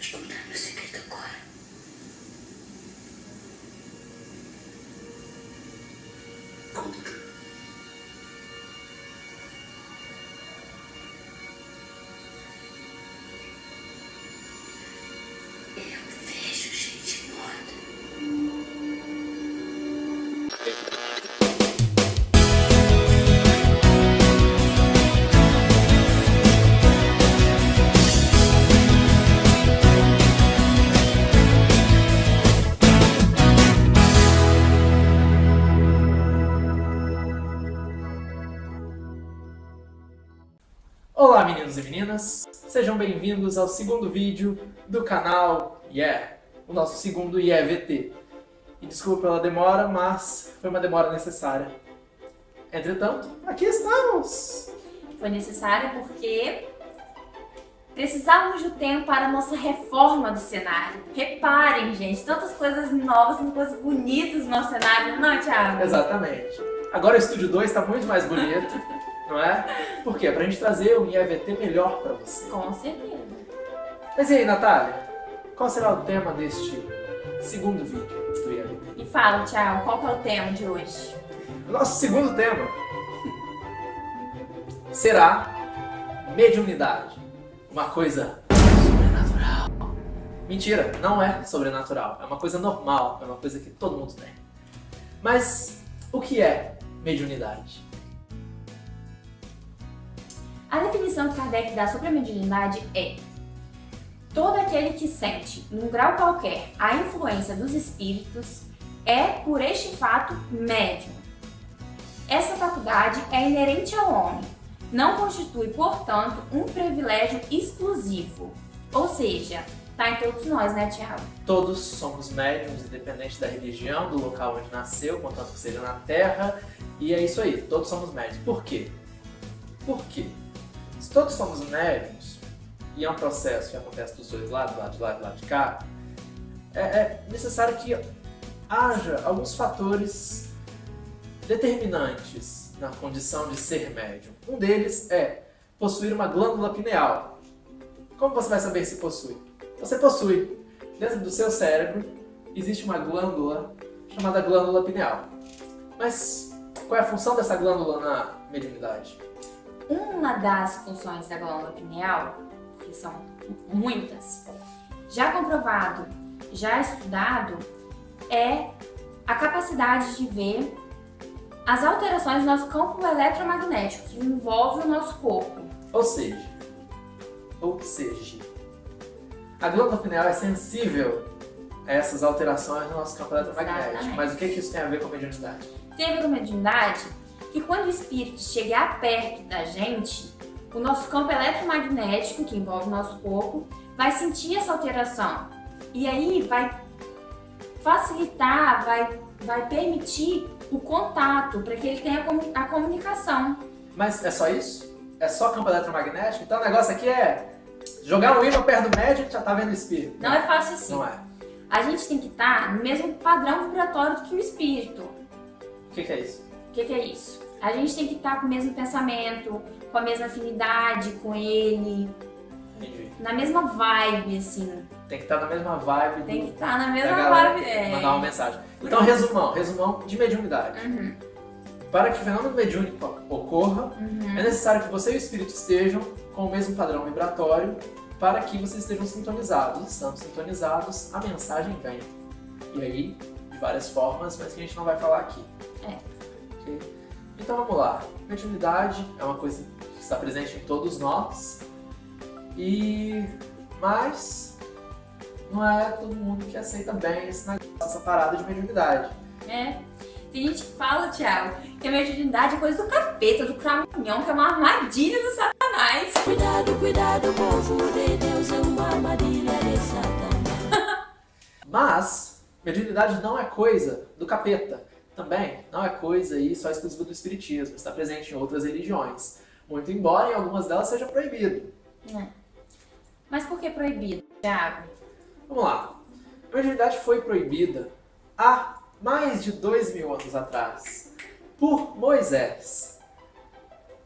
tu condamnes le secret de quoi? Meninos e meninas, sejam bem-vindos ao segundo vídeo do canal Yeah, o nosso segundo Yeah VT. E desculpa pela demora, mas foi uma demora necessária. Entretanto, aqui estamos! Foi necessário porque precisávamos do tempo para a nossa reforma do cenário. Reparem, gente, tantas coisas novas, tantas coisas bonitas no nosso cenário, não, Thiago? Exatamente. Agora o Estúdio 2 está muito mais bonito, não é? Por quê? Pra gente trazer um Yeah VT melhor pra você. Com certeza. Mas e aí, Natália? Qual será o tema deste segundo vídeo do Yeah VT? E fala, Thiago, qual que é o tema de hoje? Nosso segundo tema será mediunidade. Uma coisa sobrenatural. Mentira, não é sobrenatural. É uma coisa normal, é uma coisa que todo mundo tem. Mas o que é mediunidade? A definição que Kardec dá sobre a mediunidade é todo aquele que sente, num grau qualquer, a influência dos espíritos é, por este fato, médium. Essa faculdade é inerente ao homem, não constitui, portanto, um privilégio exclusivo. Ou seja, tá em todos nós, né, Tiago? Todos somos médiums, independente da religião, do local onde nasceu, contanto que seja na Terra. E é isso aí, todos somos médiums. Por quê? Por quê? Todos somos médiums, e é um processo que acontece dos dois lados, do lado de lá e do lado de cá, é, é necessário que haja alguns fatores determinantes na condição de ser médium. Um deles é possuir uma glândula pineal. Como você vai saber se possui? Você possui. Dentro do seu cérebro existe uma glândula chamada glândula pineal. Mas qual é a função dessa glândula na mediunidade? Uma das funções da glândula pineal, que são muitas, já comprovado, já estudado, é a capacidade de ver as alterações no nosso campo eletromagnético que envolve o nosso corpo. Ou seja, ou seja, a glândula pineal é sensível a essas alterações no nosso campo eletromagnético. Exatamente. Mas o que, que isso tem a ver com a mediunidade? Tem a ver com a mediunidade que quando o espírito chegar perto da gente, o nosso campo eletromagnético, que envolve o nosso corpo, vai sentir essa alteração. E aí vai facilitar, vai, vai permitir o contato, para que ele tenha a comu- a comunicação. Mas é só isso? É só campo eletromagnético? Então o negócio aqui é jogar um imã perto do médico e já tá vendo o espírito. Não é fácil assim. Não é. A gente tem que estar no mesmo padrão vibratório do que o espírito. O que, que é isso? O que, que é isso? A gente tem que estar com o mesmo pensamento, com a mesma afinidade com ele, Entendi. na mesma vibe, assim. Tem que estar na mesma vibe do, Tem que estar na da mesma galera vibe. É. mandar uma mensagem. Então, resumão, resumão de mediunidade. Uhum, Para que o fenômeno mediúnico ocorra, uhum. é necessário que você e o espírito estejam com o mesmo padrão vibratório para que vocês estejam sintonizados. Estando sintonizados, a mensagem vem. E aí, de várias formas, mas que a gente não vai falar aqui. É. Ok? Então vamos lá. Mediunidade é uma coisa que está presente em todos nós. E... Mas... Não é todo mundo que aceita bem esse negócio, essa parada de mediunidade. É. Tem gente que fala, Thiago, que a mediunidade é coisa do capeta, do cramunhão, que é uma armadilha do satanás. Cuidado, cuidado, povo de Deus, é uma armadilha de Satanás. Mas, mediunidade não é coisa do capeta. Também não é coisa aí só exclusiva do espiritismo. Está presente em outras religiões. Muito embora em algumas delas seja proibido. É. Mas por que proibido, Thiago? Vamos lá. A mediunidade foi proibida há mais de dois mil anos atrás por Moisés.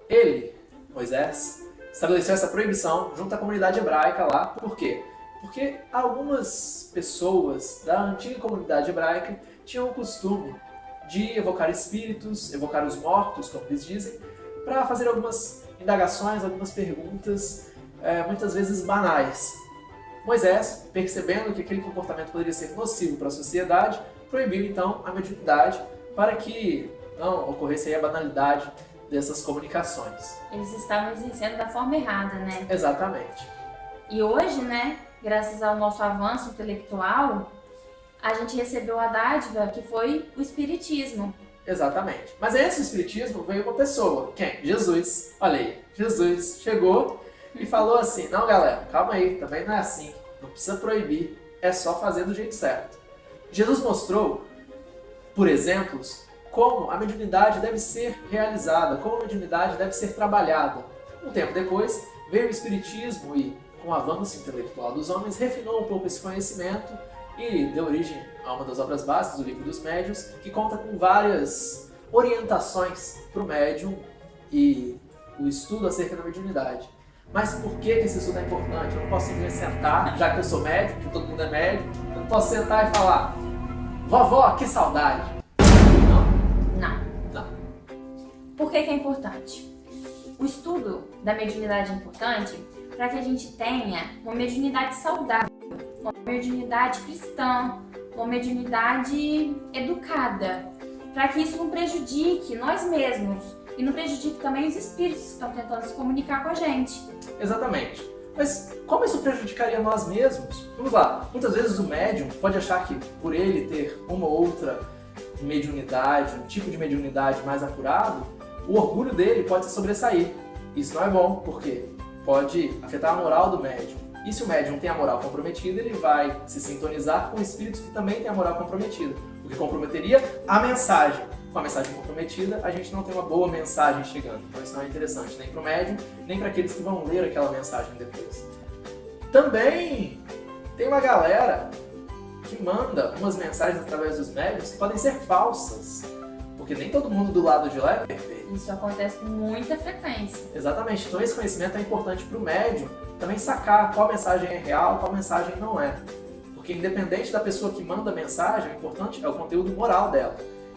Ele, Moisés, estabeleceu essa proibição junto à comunidade hebraica lá. Por quê? Porque algumas pessoas da antiga comunidade hebraica tinham o costume de evocar espíritos, evocar os mortos, como eles dizem, para fazer algumas indagações, algumas perguntas, é, muitas vezes banais. Moisés, percebendo que aquele comportamento poderia ser nocivo para a sociedade, proibiu então a mediunidade para que não ocorresse a banalidade dessas comunicações. Eles estavam exercendo da forma errada, né? Exatamente. E hoje, né, graças ao nosso avanço intelectual, a gente recebeu a dádiva que foi o Espiritismo. Exatamente. Mas do Espiritismo veio uma pessoa. Quem? Jesus. Olha aí. Jesus chegou e falou assim, não galera, calma aí, também não é assim. Não precisa proibir, é só fazer do jeito certo. Jesus mostrou, por exemplos, como a mediunidade deve ser realizada, como a mediunidade deve ser trabalhada. Um tempo depois, veio o Espiritismo e, com o avanço intelectual dos homens, refinou um pouco esse conhecimento e deu origem a uma das obras básicas do Livro dos Médiuns, que conta com várias orientações para o médium e o estudo acerca da mediunidade. Mas por que esse estudo é importante? Eu não posso simplesmente sentar, já que eu sou médico, que todo mundo é médico, eu não posso sentar e falar Vovó, que saudade! Não. Não. Não. Por que, que é importante? O estudo da mediunidade é importante para que a gente tenha uma mediunidade saudável, uma mediunidade cristã, uma mediunidade educada, para que isso não prejudique nós mesmos e não prejudique também os espíritos que estão tentando se comunicar com a gente. Exatamente. Mas como isso prejudicaria nós mesmos? Vamos lá, muitas vezes o médium pode achar que por ele ter uma ou outra mediunidade, um tipo de mediunidade mais apurado, o orgulho dele pode se sobressair. Isso não é bom, porque pode afetar a moral do médium. E se o médium tem a moral comprometida, ele vai se sintonizar com espíritos que também têm a moral comprometida, o que comprometeria a mensagem. Com a mensagem comprometida, a gente não tem uma boa mensagem chegando. Então isso não é interessante nem para o médium, nem para aqueles que vão ler aquela mensagem depois. Também tem uma galera que manda umas mensagens através dos médiums que podem ser falsas. Porque nem todo mundo do lado de lá é perfeito. Isso acontece com muita frequência. Exatamente. Então esse conhecimento é importante para o médium também sacar qual mensagem é real, qual mensagem não é. Porque independente da pessoa que manda a mensagem, o importante é o conteúdo moral dela.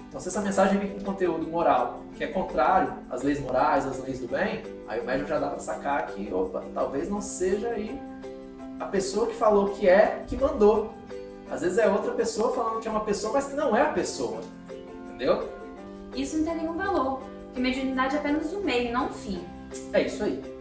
Então se essa mensagem vem com conteúdo moral que é contrário às leis morais, às leis do bem, aí o médium já dá para sacar que, opa, talvez não seja aí a pessoa que falou que é, que mandou. Às vezes é outra pessoa falando que é uma pessoa, mas que não é a pessoa. Entendeu? Isso não tem nenhum valor, porque mediunidade é apenas um meio, não um fim. É isso aí.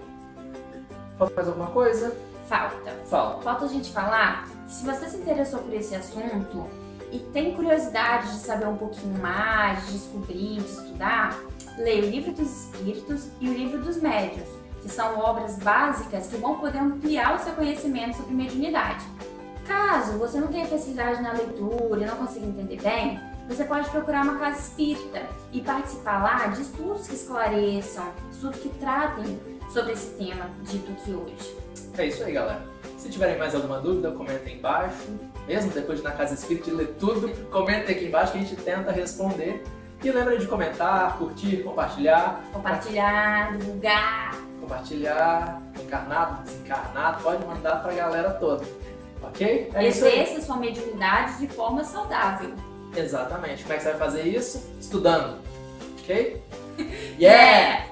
Falta mais alguma coisa? Falta. Fala. Falta a gente falar que se você se interessou por esse assunto e tem curiosidade de saber um pouquinho mais, de descobrir, de estudar, leia o Livro dos Espíritos e o Livro dos Médios, que são obras básicas que vão poder ampliar o seu conhecimento sobre mediunidade. Caso você não tenha facilidade na leitura e não consiga entender bem, você pode procurar uma casa espírita e participar lá de estudos que esclareçam, estudos que tratem sobre esse tema dito aqui hoje. É isso aí, galera. Se tiverem mais alguma dúvida, comentem embaixo. Mesmo depois de na Casa Espírita de ler tudo, comentem aqui embaixo que a gente tenta responder. E lembre de comentar, curtir, compartilhar. Compartilhar, divulgar. Compartilhar, encarnado, desencarnado, pode mandar pra galera toda. Ok? É isso aí. Exerça sua mediunidade de forma saudável. Exatamente. Como é que você vai fazer isso? Estudando. Ok? Yeah!